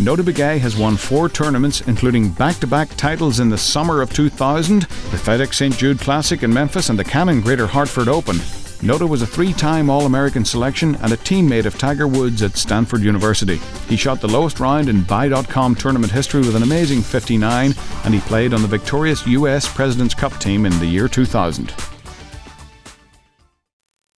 Notah Begay has won four tournaments, including back to back titles in the summer of 2000, the FedEx St. Jude Classic in Memphis, and the Canon Greater Hartford Open. Notah was a three time All American selection and a teammate of Tiger Woods at Stanford University. He shot the lowest round in Buy.com tournament history with an amazing 59, and he played on the victorious US President's Cup team in the year 2000.